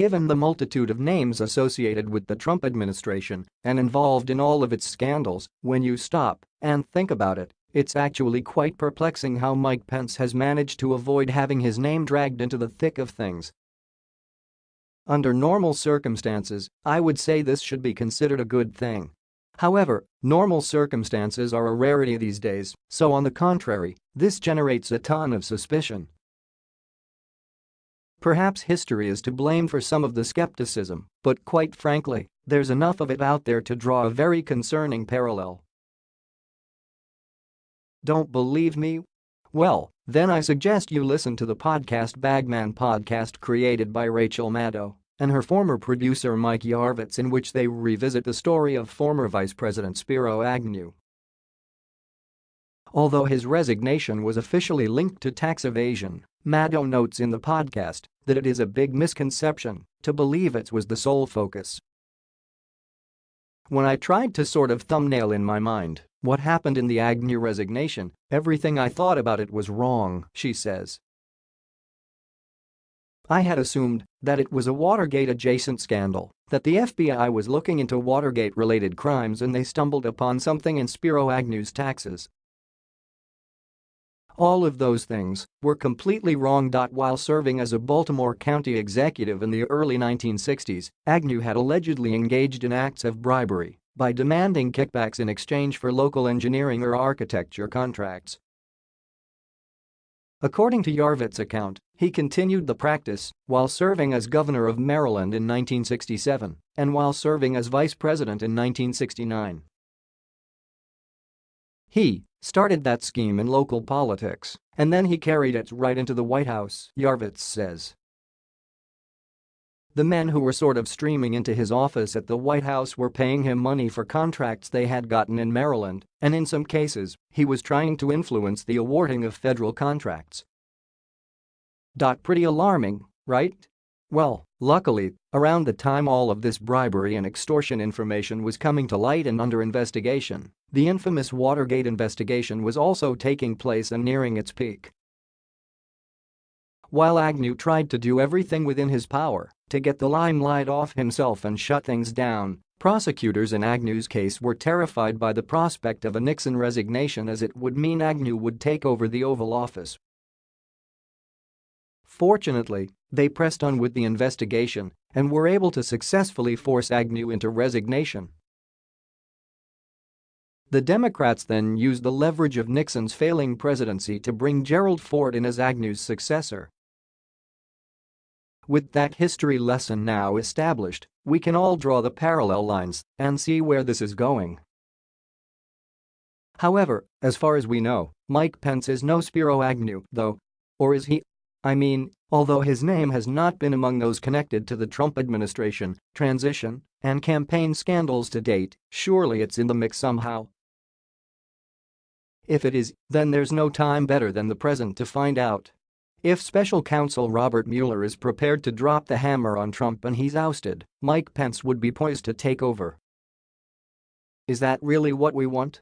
Given the multitude of names associated with the Trump administration and involved in all of its scandals, when you stop and think about it, it's actually quite perplexing how Mike Pence has managed to avoid having his name dragged into the thick of things. Under normal circumstances, I would say this should be considered a good thing. However, normal circumstances are a rarity these days, so on the contrary, this generates a ton of suspicion. Perhaps history is to blame for some of the skepticism, but quite frankly, there's enough of it out there to draw a very concerning parallel. Don't believe me? Well, then I suggest you listen to the podcast Bagman podcast created by Rachel Maddow and her former producer Mike Yarvitz in which they revisit the story of former Vice President Spiro Agnew. Although his resignation was officially linked to tax evasion, Maddow notes in the podcast that it is a big misconception to believe it was the sole focus. When I tried to sort of thumbnail in my mind what happened in the Agnew resignation, everything I thought about it was wrong, she says. I had assumed that it was a Watergate-adjacent scandal, that the FBI was looking into Watergate-related crimes and they stumbled upon something in Spiro Agnew's taxes. All of those things were completely wrong. While serving as a Baltimore County executive in the early 1960s, Agnew had allegedly engaged in acts of bribery by demanding kickbacks in exchange for local engineering or architecture contracts. According to Yarvitz's account, he continued the practice while serving as governor of Maryland in 1967 and while serving as vice president in 1969. He started that scheme in local politics, and then he carried it right into the White House, Yarvitz says. The men who were sort of streaming into his office at the White House were paying him money for contracts they had gotten in Maryland, and in some cases, he was trying to influence the awarding of federal contracts. Pretty alarming, right? Well, luckily, around the time all of this bribery and extortion information was coming to light and under investigation, the infamous Watergate investigation was also taking place and nearing its peak. While Agnew tried to do everything within his power to get the limelight off himself and shut things down, prosecutors in Agnew's case were terrified by the prospect of a Nixon resignation as it would mean Agnew would take over the Oval Office. Fortunately, they pressed on with the investigation and were able to successfully force Agnew into resignation. The Democrats then used the leverage of Nixon's failing presidency to bring Gerald Ford in as Agnew's successor. With that history lesson now established, we can all draw the parallel lines and see where this is going. However, as far as we know, Mike Pence is no Spiro Agnew, though. Or is he? I mean, although his name has not been among those connected to the Trump administration, transition, and campaign scandals to date, surely it's in the mix somehow. If it is, then there's no time better than the present to find out. If special counsel Robert Mueller is prepared to drop the hammer on Trump and he's ousted, Mike Pence would be poised to take over. Is that really what we want?